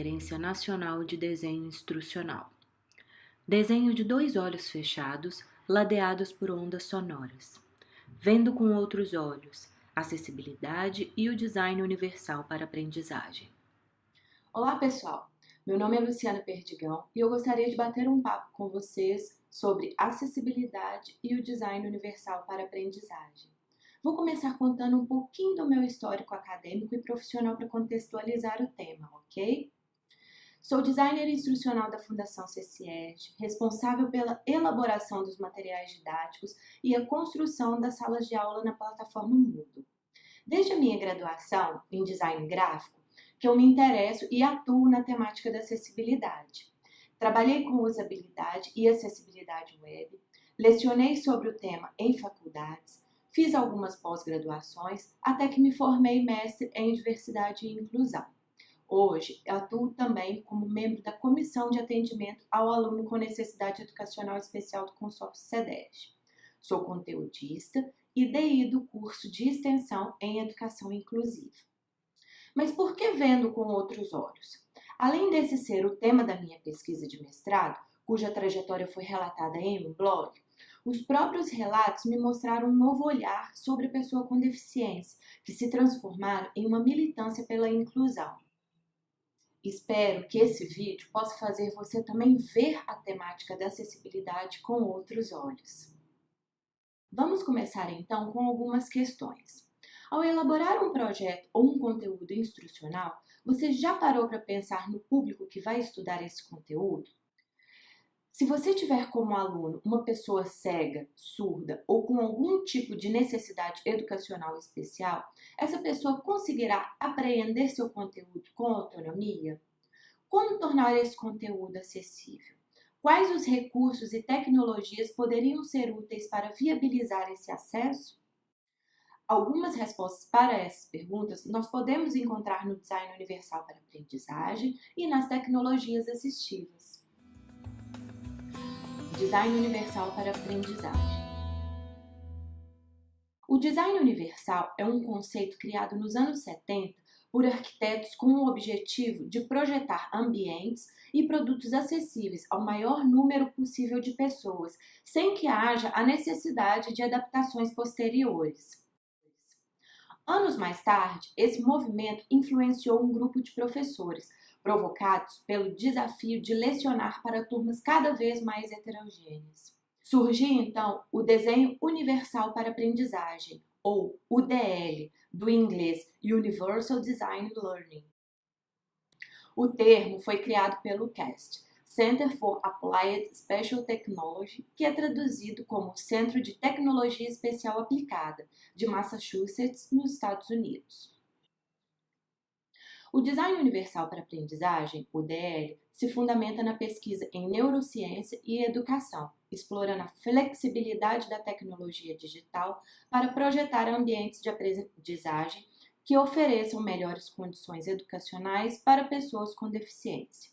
Conferência Nacional de Desenho Instrucional. Desenho de dois olhos fechados, ladeados por ondas sonoras. Vendo com outros olhos, acessibilidade e o design universal para aprendizagem. Olá, pessoal! Meu nome é Luciana Perdigão e eu gostaria de bater um papo com vocês sobre acessibilidade e o design universal para aprendizagem. Vou começar contando um pouquinho do meu histórico acadêmico e profissional para contextualizar o tema, ok? Sou designer instrucional da Fundação CCET, responsável pela elaboração dos materiais didáticos e a construção das salas de aula na plataforma Moodle. Desde a minha graduação em design gráfico, que eu me interesso e atuo na temática da acessibilidade. Trabalhei com usabilidade e acessibilidade web, lecionei sobre o tema em faculdades, Fiz algumas pós-graduações até que me formei mestre em diversidade e inclusão. Hoje, atuo também como membro da Comissão de Atendimento ao Aluno com Necessidade Educacional Especial do consórcio SEDES. Sou conteudista e DI do curso de extensão em Educação Inclusiva. Mas por que vendo com outros olhos? Além desse ser o tema da minha pesquisa de mestrado, cuja trajetória foi relatada em um blog, os próprios relatos me mostraram um novo olhar sobre a pessoa com deficiência, que se transformaram em uma militância pela inclusão. Espero que esse vídeo possa fazer você também ver a temática da acessibilidade com outros olhos. Vamos começar então com algumas questões. Ao elaborar um projeto ou um conteúdo instrucional, você já parou para pensar no público que vai estudar esse conteúdo? Se você tiver como aluno uma pessoa cega, surda ou com algum tipo de necessidade educacional especial, essa pessoa conseguirá apreender seu conteúdo com autonomia? Como tornar esse conteúdo acessível? Quais os recursos e tecnologias poderiam ser úteis para viabilizar esse acesso? Algumas respostas para essas perguntas nós podemos encontrar no Design Universal para Aprendizagem e nas tecnologias assistivas. Design Universal para Aprendizagem. O design universal é um conceito criado nos anos 70 por arquitetos com o objetivo de projetar ambientes e produtos acessíveis ao maior número possível de pessoas, sem que haja a necessidade de adaptações posteriores. Anos mais tarde, esse movimento influenciou um grupo de professores, provocados pelo desafio de lecionar para turmas cada vez mais heterogêneas. Surgiu então o Desenho Universal para Aprendizagem, ou UDL, do inglês Universal Design Learning. O termo foi criado pelo CAST, Center for Applied Special Technology, que é traduzido como Centro de Tecnologia Especial Aplicada, de Massachusetts, nos Estados Unidos. O Design Universal para Aprendizagem, o DL, se fundamenta na pesquisa em neurociência e educação, explorando a flexibilidade da tecnologia digital para projetar ambientes de aprendizagem que ofereçam melhores condições educacionais para pessoas com deficiência.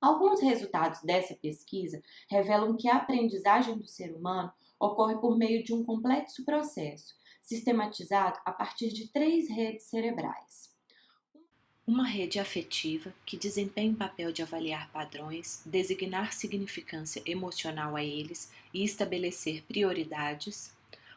Alguns resultados dessa pesquisa revelam que a aprendizagem do ser humano ocorre por meio de um complexo processo, sistematizado a partir de três redes cerebrais. Uma rede afetiva que desempenha o papel de avaliar padrões, designar significância emocional a eles e estabelecer prioridades.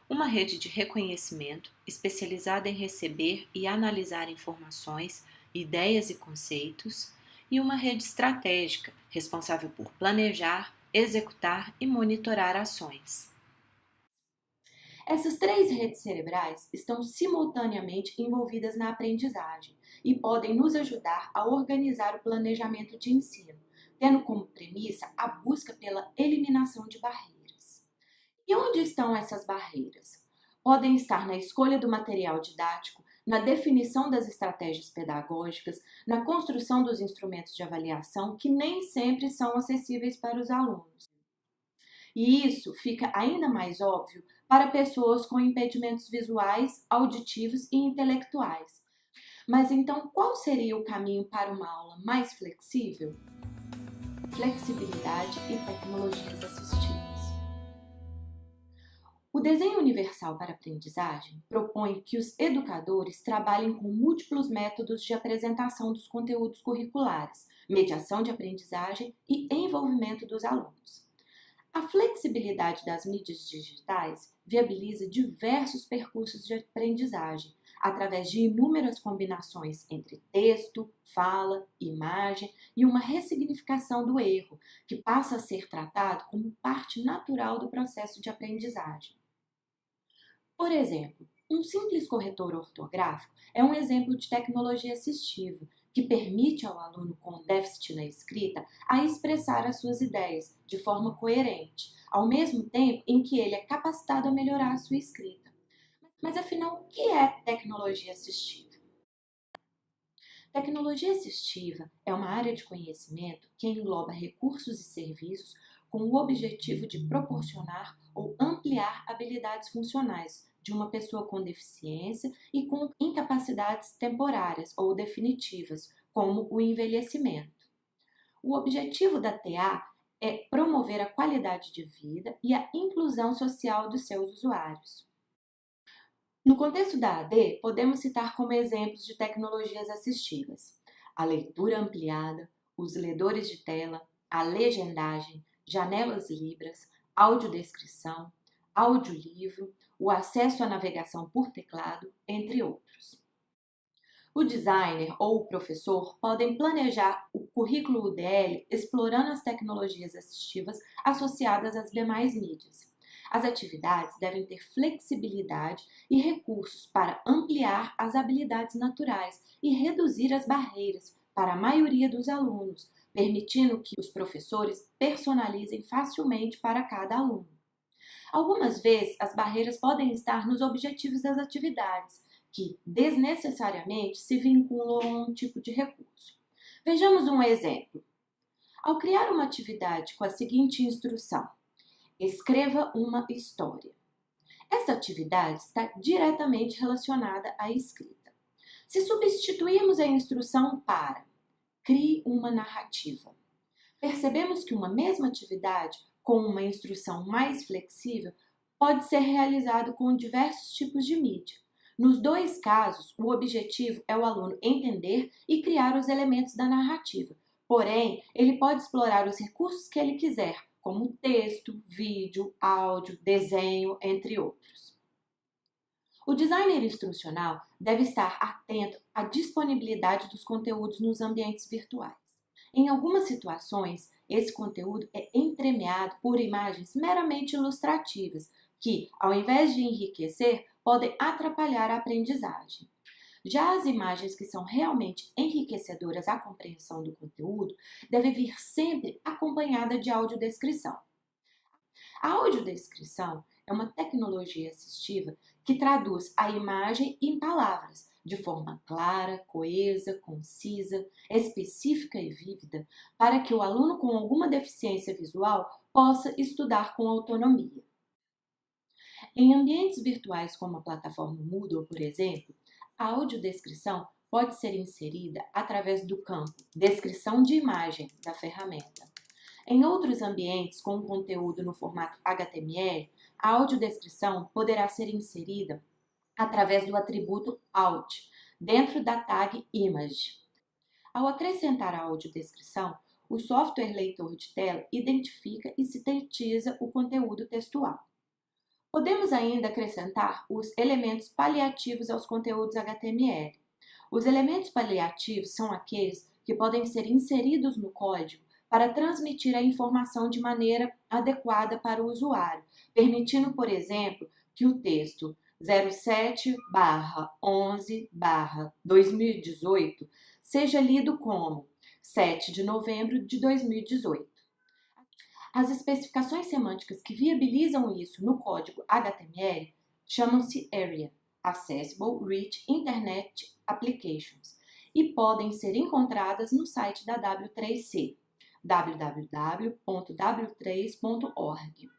Uma rede de reconhecimento especializada em receber e analisar informações, ideias e conceitos. E uma rede estratégica responsável por planejar, executar e monitorar ações. Essas três redes cerebrais estão simultaneamente envolvidas na aprendizagem e podem nos ajudar a organizar o planejamento de ensino, tendo como premissa a busca pela eliminação de barreiras. E onde estão essas barreiras? Podem estar na escolha do material didático, na definição das estratégias pedagógicas, na construção dos instrumentos de avaliação, que nem sempre são acessíveis para os alunos. E isso fica ainda mais óbvio para pessoas com impedimentos visuais, auditivos e intelectuais. Mas então, qual seria o caminho para uma aula mais flexível? Flexibilidade e tecnologias assistivas. O desenho universal para aprendizagem propõe que os educadores trabalhem com múltiplos métodos de apresentação dos conteúdos curriculares, mediação de aprendizagem e envolvimento dos alunos. A flexibilidade das mídias digitais viabiliza diversos percursos de aprendizagem, através de inúmeras combinações entre texto, fala, imagem e uma ressignificação do erro, que passa a ser tratado como parte natural do processo de aprendizagem. Por exemplo, um simples corretor ortográfico é um exemplo de tecnologia assistiva que permite ao aluno com déficit na escrita a expressar as suas ideias de forma coerente, ao mesmo tempo em que ele é capacitado a melhorar a sua escrita. Mas afinal, o que é tecnologia assistiva? Tecnologia assistiva é uma área de conhecimento que engloba recursos e serviços com o objetivo de proporcionar ou ampliar habilidades funcionais de uma pessoa com deficiência e com incapacidades temporárias ou definitivas, como o envelhecimento. O objetivo da TA é promover a qualidade de vida e a inclusão social dos seus usuários. No contexto da AD, podemos citar como exemplos de tecnologias assistivas a leitura ampliada, os ledores de tela, a legendagem, janelas libras, audiodescrição, audiolivro, o acesso à navegação por teclado, entre outros. O designer ou o professor podem planejar o currículo UDL explorando as tecnologias assistivas associadas às demais mídias. As atividades devem ter flexibilidade e recursos para ampliar as habilidades naturais e reduzir as barreiras para a maioria dos alunos, permitindo que os professores personalizem facilmente para cada aluno. Algumas vezes, as barreiras podem estar nos objetivos das atividades, que desnecessariamente se vinculam a um tipo de recurso. Vejamos um exemplo. Ao criar uma atividade com a seguinte instrução: escreva uma história. Essa atividade está diretamente relacionada à escrita. Se substituirmos a instrução para crie uma narrativa, percebemos que uma mesma atividade com uma instrução mais flexível pode ser realizado com diversos tipos de mídia. Nos dois casos, o objetivo é o aluno entender e criar os elementos da narrativa. Porém, ele pode explorar os recursos que ele quiser, como texto, vídeo, áudio, desenho, entre outros. O designer instrucional deve estar atento à disponibilidade dos conteúdos nos ambientes virtuais. Em algumas situações, esse conteúdo é entremeado por imagens meramente ilustrativas, que, ao invés de enriquecer, podem atrapalhar a aprendizagem. Já as imagens que são realmente enriquecedoras à compreensão do conteúdo devem vir sempre acompanhada de audiodescrição. A audiodescrição é uma tecnologia assistiva que traduz a imagem em palavras, de forma clara, coesa, concisa, específica e vívida, para que o aluno com alguma deficiência visual possa estudar com autonomia. Em ambientes virtuais como a plataforma Moodle, por exemplo, a audiodescrição pode ser inserida através do campo Descrição de imagem da ferramenta. Em outros ambientes com conteúdo no formato HTML, a audiodescrição poderá ser inserida através do atributo Alt, dentro da tag Image. Ao acrescentar a audiodescrição, o software leitor de tela identifica e sintetiza o conteúdo textual. Podemos ainda acrescentar os elementos paliativos aos conteúdos HTML. Os elementos paliativos são aqueles que podem ser inseridos no código para transmitir a informação de maneira adequada para o usuário, permitindo, por exemplo, que o texto 07/11/2018 seja lido como 7 de novembro de 2018. As especificações semânticas que viabilizam isso no código HTML chamam-se ARIA Accessible Rich Internet Applications e podem ser encontradas no site da W3C www.w3.org.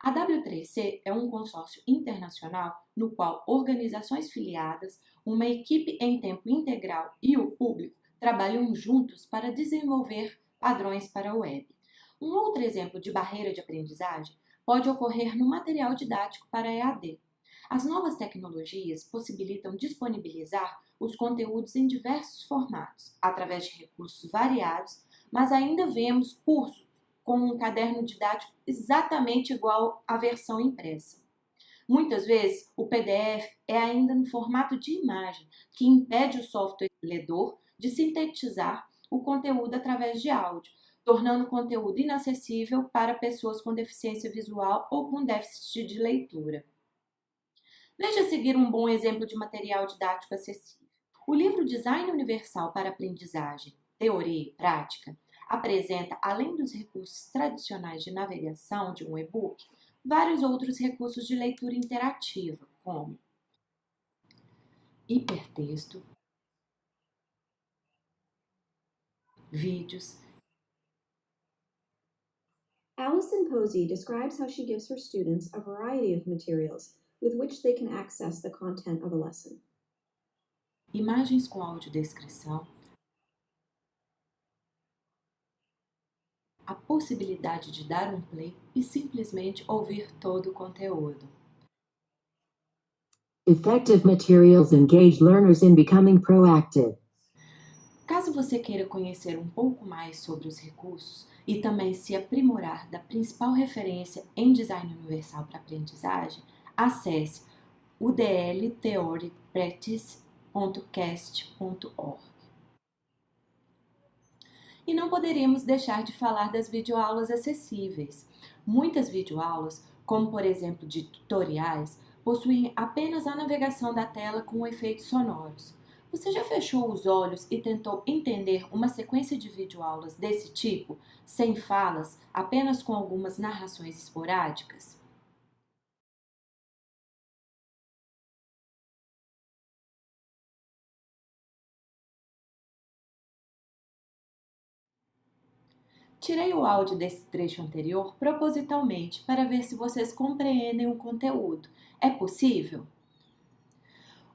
A W3C é um consórcio internacional no qual organizações filiadas, uma equipe em tempo integral e o público trabalham juntos para desenvolver padrões para a web. Um outro exemplo de barreira de aprendizagem pode ocorrer no material didático para EAD. As novas tecnologias possibilitam disponibilizar os conteúdos em diversos formatos, através de recursos variados, mas ainda vemos cursos com um caderno didático exatamente igual à versão impressa. Muitas vezes, o PDF é ainda no formato de imagem, que impede o software ledor de sintetizar o conteúdo através de áudio, tornando o conteúdo inacessível para pessoas com deficiência visual ou com déficit de leitura. Veja a seguir um bom exemplo de material didático acessível. O livro Design Universal para Aprendizagem, Teoria e Prática apresenta, além dos recursos tradicionais de navegação de um e-book, vários outros recursos de leitura interativa, como hipertexto, vídeos. Alison Posey describes how she gives her students a variety of materials with which they can access the content of a lesson. Imagens com audiodescrição, a possibilidade de dar um play e simplesmente ouvir todo o conteúdo. Effective materials engage learners in becoming proactive. Caso você queira conhecer um pouco mais sobre os recursos e também se aprimorar da principal referência em design universal para aprendizagem, acesse udltheorypractice.cast.org. E não poderíamos deixar de falar das videoaulas acessíveis. Muitas videoaulas, como por exemplo de tutoriais, possuem apenas a navegação da tela com efeitos sonoros. Você já fechou os olhos e tentou entender uma sequência de videoaulas desse tipo, sem falas, apenas com algumas narrações esporádicas? Tirei o áudio desse trecho anterior propositalmente para ver se vocês compreendem o conteúdo. É possível?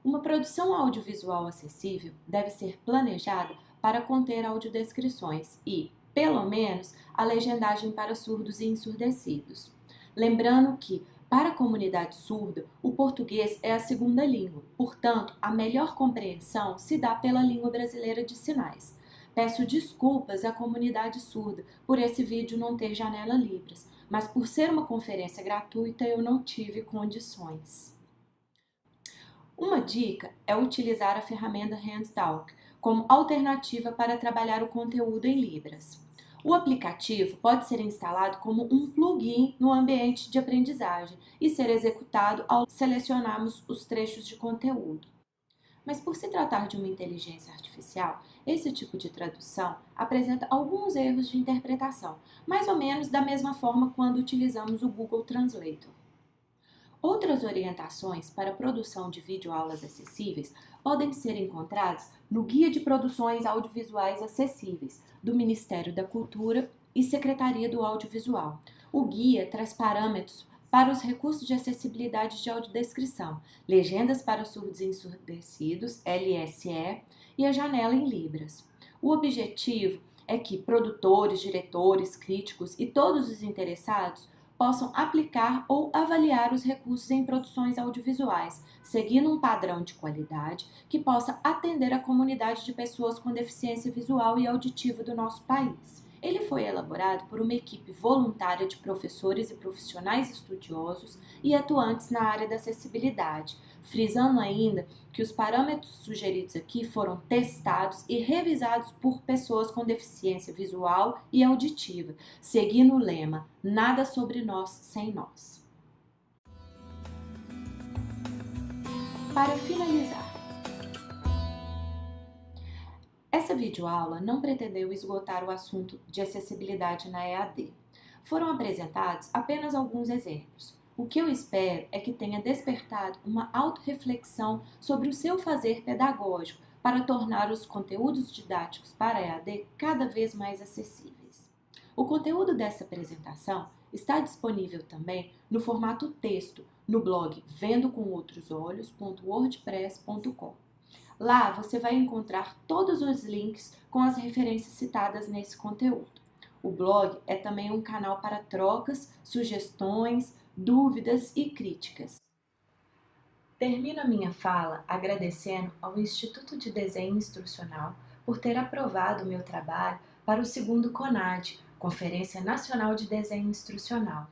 Uma produção audiovisual acessível deve ser planejada para conter audiodescrições e, pelo menos, a legendagem para surdos e ensurdecidos. Lembrando que, para a comunidade surda, o português é a segunda língua, portanto, a melhor compreensão se dá pela língua brasileira de sinais. Peço desculpas à comunidade surda por esse vídeo não ter janela Libras, mas por ser uma conferência gratuita eu não tive condições. Uma dica é utilizar a ferramenta HandTalk como alternativa para trabalhar o conteúdo em Libras. O aplicativo pode ser instalado como um plugin no ambiente de aprendizagem e ser executado ao selecionarmos os trechos de conteúdo. Mas por se tratar de uma inteligência artificial, esse tipo de tradução apresenta alguns erros de interpretação, mais ou menos da mesma forma quando utilizamos o Google Translator. Outras orientações para a produção de videoaulas acessíveis podem ser encontradas no Guia de Produções Audiovisuais Acessíveis do Ministério da Cultura e Secretaria do Audiovisual. O guia traz parâmetros para os recursos de acessibilidade de audiodescrição, legendas para surdos e ensurdecidos, LSE, e a janela em Libras. O objetivo é que produtores, diretores, críticos e todos os interessados possam aplicar ou avaliar os recursos em produções audiovisuais, seguindo um padrão de qualidade que possa atender a comunidade de pessoas com deficiência visual e auditiva do nosso país. Ele foi elaborado por uma equipe voluntária de professores e profissionais estudiosos e atuantes na área da acessibilidade, frisando ainda que os parâmetros sugeridos aqui foram testados e revisados por pessoas com deficiência visual e auditiva, seguindo o lema Nada sobre nós sem nós. Para finalizar, essa videoaula não pretendeu esgotar o assunto de acessibilidade na EAD. Foram apresentados apenas alguns exemplos. O que eu espero é que tenha despertado uma autorreflexão sobre o seu fazer pedagógico para tornar os conteúdos didáticos para EAD cada vez mais acessíveis. O conteúdo dessa apresentação está disponível também no formato texto no blog vendocomoutros.olhos.wordpress.com. Lá você vai encontrar todos os links com as referências citadas nesse conteúdo. O blog é também um canal para trocas, sugestões, dúvidas e críticas. Termino a minha fala agradecendo ao Instituto de Desenho Instrucional por ter aprovado o meu trabalho para o segundo CONAD, Conferência Nacional de Desenho Instrucional.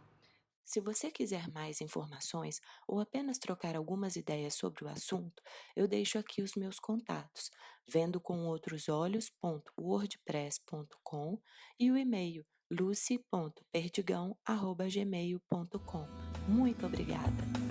Se você quiser mais informações ou apenas trocar algumas ideias sobre o assunto, eu deixo aqui os meus contatos, vendo com outros olhos.wordpress.com e o e-mail lucy.perdigão.gmail.com. Muito obrigada!